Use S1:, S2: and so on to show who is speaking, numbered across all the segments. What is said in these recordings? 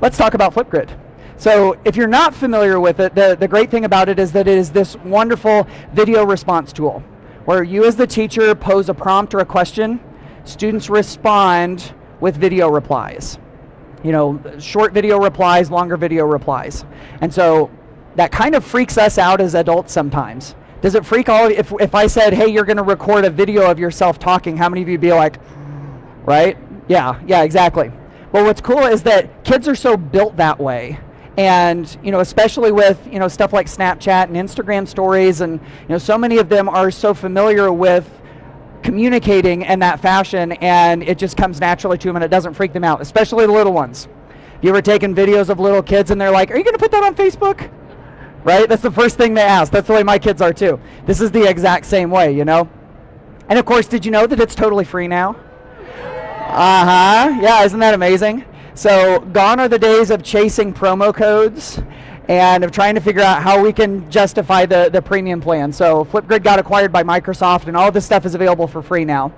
S1: let's talk about Flipgrid. So if you're not familiar with it, the, the great thing about it is that it is this wonderful video response tool where you as the teacher pose a prompt or a question, students respond with video replies. You know, short video replies, longer video replies. And so that kind of freaks us out as adults sometimes. Does it freak all, if, if I said, hey, you're gonna record a video of yourself talking, how many of you be like, right? Yeah, yeah, exactly. Well, what's cool is that kids are so built that way. And you know especially with you know stuff like snapchat and instagram stories and you know so many of them are so familiar with communicating in that fashion and it just comes naturally to them and it doesn't freak them out especially the little ones. You ever taken videos of little kids and they're like are you going to put that on facebook? Right? That's the first thing they ask. That's the way my kids are too. This is the exact same way you know? And of course did you know that it's totally free now uh-huh yeah isn't that amazing so gone are the days of chasing promo codes and of trying to figure out how we can justify the, the premium plan. So Flipgrid got acquired by Microsoft and all this stuff is available for free now.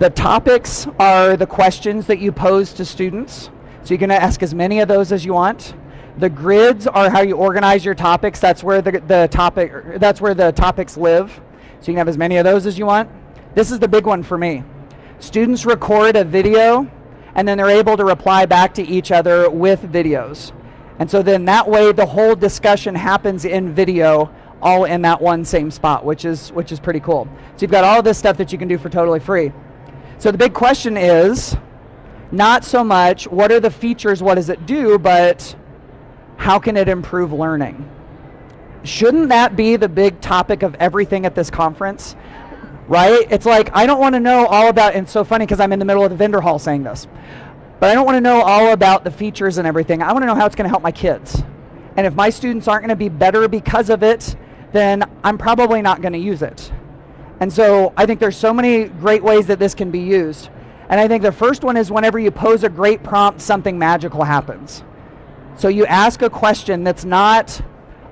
S1: The topics are the questions that you pose to students. So you can ask as many of those as you want. The grids are how you organize your topics. That's where the, the topic that's where the topics live. So you can have as many of those as you want. This is the big one for me. Students record a video and then they're able to reply back to each other with videos. And so then that way the whole discussion happens in video all in that one same spot, which is, which is pretty cool. So you've got all this stuff that you can do for totally free. So the big question is not so much what are the features, what does it do, but how can it improve learning? Shouldn't that be the big topic of everything at this conference? Right? It's like, I don't want to know all about, and it's so funny because I'm in the middle of the vendor hall saying this, but I don't want to know all about the features and everything. I want to know how it's going to help my kids. And if my students aren't going to be better because of it, then I'm probably not going to use it. And so I think there's so many great ways that this can be used. And I think the first one is whenever you pose a great prompt, something magical happens. So you ask a question that's not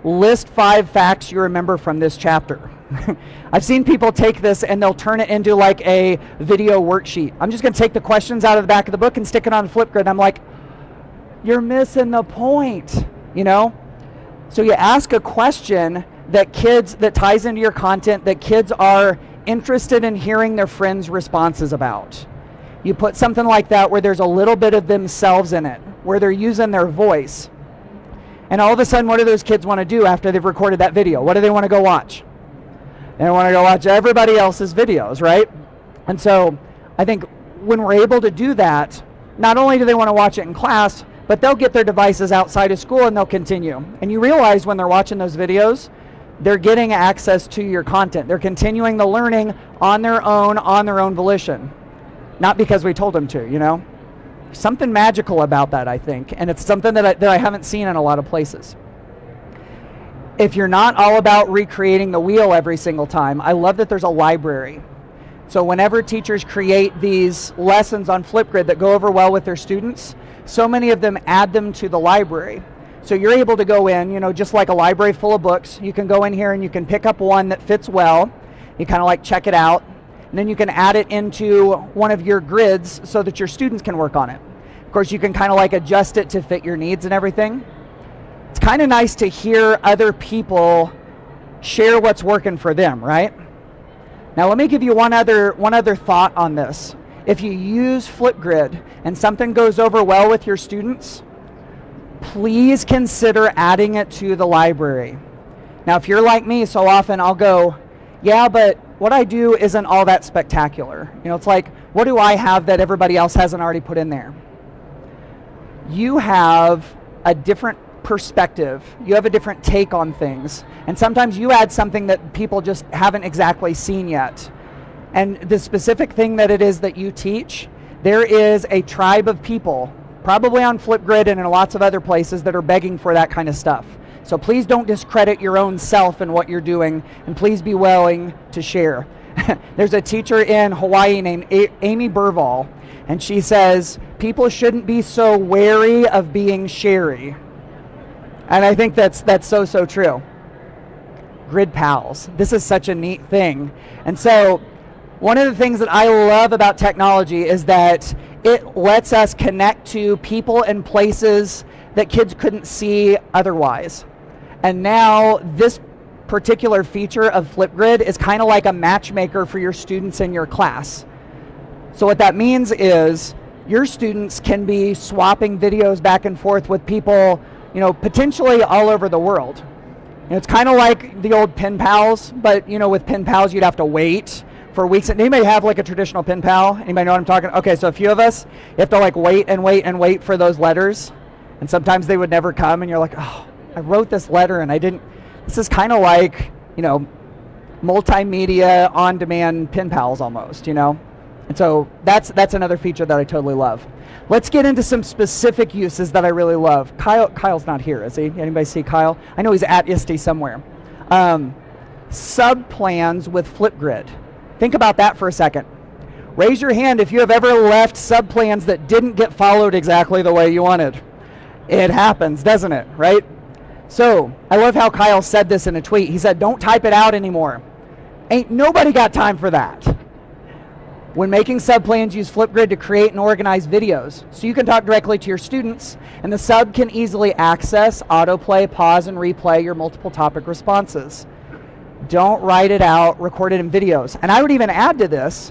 S1: list five facts you remember from this chapter. I've seen people take this and they'll turn it into like a video worksheet. I'm just going to take the questions out of the back of the book and stick it on Flipgrid. I'm like, you're missing the point, you know? So you ask a question that kids, that ties into your content, that kids are interested in hearing their friends' responses about. You put something like that where there's a little bit of themselves in it, where they're using their voice. And all of a sudden, what do those kids want to do after they've recorded that video? What do they want to go watch? They want to go watch everybody else's videos, right? And so I think when we're able to do that, not only do they want to watch it in class, but they'll get their devices outside of school and they'll continue. And you realize when they're watching those videos, they're getting access to your content. They're continuing the learning on their own, on their own volition. Not because we told them to, you know? Something magical about that, I think, and it's something that I, that I haven't seen in a lot of places. If you're not all about recreating the wheel every single time, I love that there's a library. So whenever teachers create these lessons on Flipgrid that go over well with their students, so many of them add them to the library. So you're able to go in, you know, just like a library full of books, you can go in here and you can pick up one that fits well. You kind of like check it out, and then you can add it into one of your grids so that your students can work on it. Of course, you can kind of like adjust it to fit your needs and everything. It's kind of nice to hear other people share what's working for them, right? Now let me give you one other, one other thought on this. If you use Flipgrid and something goes over well with your students, please consider adding it to the library. Now if you're like me, so often I'll go, yeah, but what I do isn't all that spectacular. You know, it's like, what do I have that everybody else hasn't already put in there? You have a different perspective. You have a different take on things. And sometimes you add something that people just haven't exactly seen yet. And the specific thing that it is that you teach, there is a tribe of people, probably on Flipgrid and in lots of other places, that are begging for that kind of stuff. So please don't discredit your own self and what you're doing, and please be willing to share. There's a teacher in Hawaii named a Amy Burvall, and she says, people shouldn't be so wary of being sherry. And I think that's, that's so, so true. Grid Pals. This is such a neat thing. And so one of the things that I love about technology is that it lets us connect to people and places that kids couldn't see otherwise. And now this particular feature of Flipgrid is kind of like a matchmaker for your students in your class. So what that means is your students can be swapping videos back and forth with people, you know, potentially all over the world. It's kind of like the old pen pals, but you know, with pen pals you'd have to wait for weeks. And anybody have like a traditional pen pal? Anybody know what I'm talking? Okay, so a few of us, you have to like wait and wait and wait for those letters, and sometimes they would never come, and you're like, oh, I wrote this letter and I didn't. This is kind of like you know, multimedia on-demand pen pals almost, you know. And so that's that's another feature that I totally love. Let's get into some specific uses that I really love. Kyle, Kyle's not here, is he? Anybody see Kyle? I know he's at ISTE somewhere. Um, sub plans with Flipgrid. Think about that for a second. Raise your hand if you have ever left sub plans that didn't get followed exactly the way you wanted. It happens, doesn't it? Right? So I love how Kyle said this in a tweet. He said, "Don't type it out anymore." Ain't nobody got time for that. When making sub plans, use Flipgrid to create and organize videos. So you can talk directly to your students, and the sub can easily access, autoplay, pause, and replay your multiple topic responses. Don't write it out, record it in videos. And I would even add to this,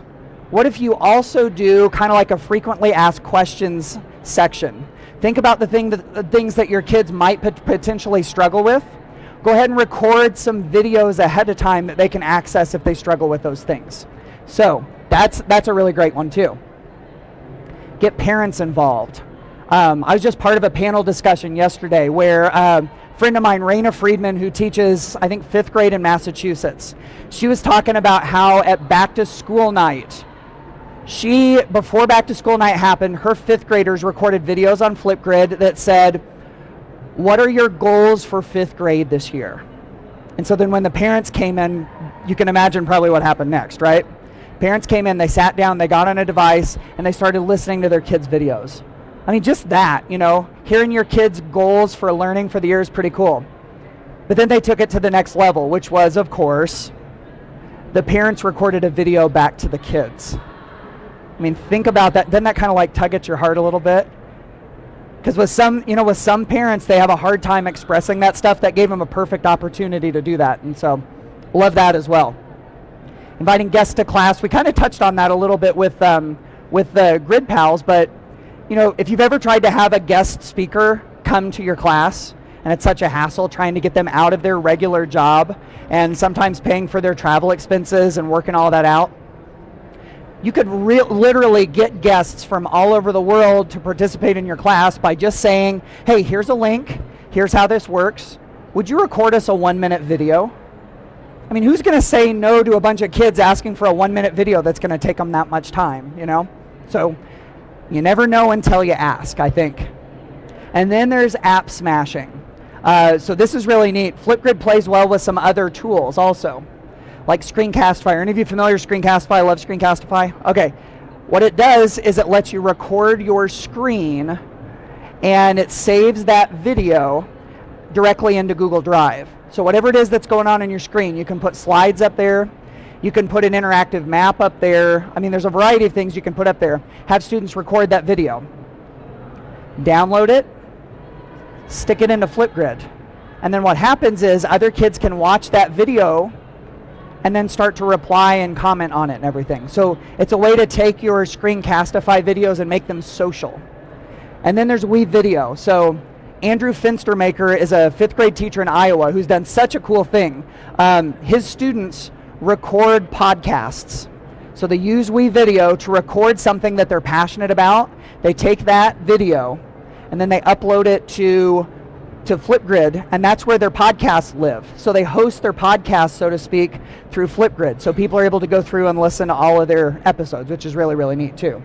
S1: what if you also do kind of like a frequently asked questions section? Think about the, thing that, the things that your kids might potentially struggle with. Go ahead and record some videos ahead of time that they can access if they struggle with those things. So that's, that's a really great one too. Get parents involved. Um, I was just part of a panel discussion yesterday where um, a friend of mine, Rayna Freedman, who teaches, I think, fifth grade in Massachusetts, she was talking about how at back to school night, she, before back to school night happened, her fifth graders recorded videos on Flipgrid that said, what are your goals for fifth grade this year? And so then when the parents came in, you can imagine probably what happened next, right? Parents came in, they sat down, they got on a device, and they started listening to their kids' videos. I mean, just that, you know, hearing your kids' goals for learning for the year is pretty cool. But then they took it to the next level, which was, of course, the parents recorded a video back to the kids. I mean, think about that. Doesn't that kind of like tug at your heart a little bit? Because with some, you know, with some parents, they have a hard time expressing that stuff. That gave them a perfect opportunity to do that, and so love that as well inviting guests to class. We kind of touched on that a little bit with um, with the Grid Pals, but you know, if you've ever tried to have a guest speaker come to your class, and it's such a hassle trying to get them out of their regular job, and sometimes paying for their travel expenses and working all that out. You could literally get guests from all over the world to participate in your class by just saying, hey, here's a link, here's how this works. Would you record us a one minute video? I mean, who's going to say no to a bunch of kids asking for a one minute video that's going to take them that much time, you know? So you never know until you ask, I think. And then there's app smashing. Uh, so this is really neat. Flipgrid plays well with some other tools also, like Screencastify. Are any of you familiar with Screencastify? Love Screencastify? Okay. What it does is it lets you record your screen and it saves that video directly into Google Drive. So whatever it is that's going on in your screen, you can put slides up there, you can put an interactive map up there. I mean, there's a variety of things you can put up there. Have students record that video. Download it, stick it into Flipgrid. And then what happens is other kids can watch that video and then start to reply and comment on it and everything. So it's a way to take your Screencastify videos and make them social. And then there's WeVideo. So Andrew Fenstermaker is a fifth grade teacher in Iowa who's done such a cool thing. Um, his students record podcasts. So they use WeVideo to record something that they're passionate about. They take that video and then they upload it to to Flipgrid, and that's where their podcasts live. So they host their podcasts, so to speak, through Flipgrid. So people are able to go through and listen to all of their episodes, which is really, really neat too.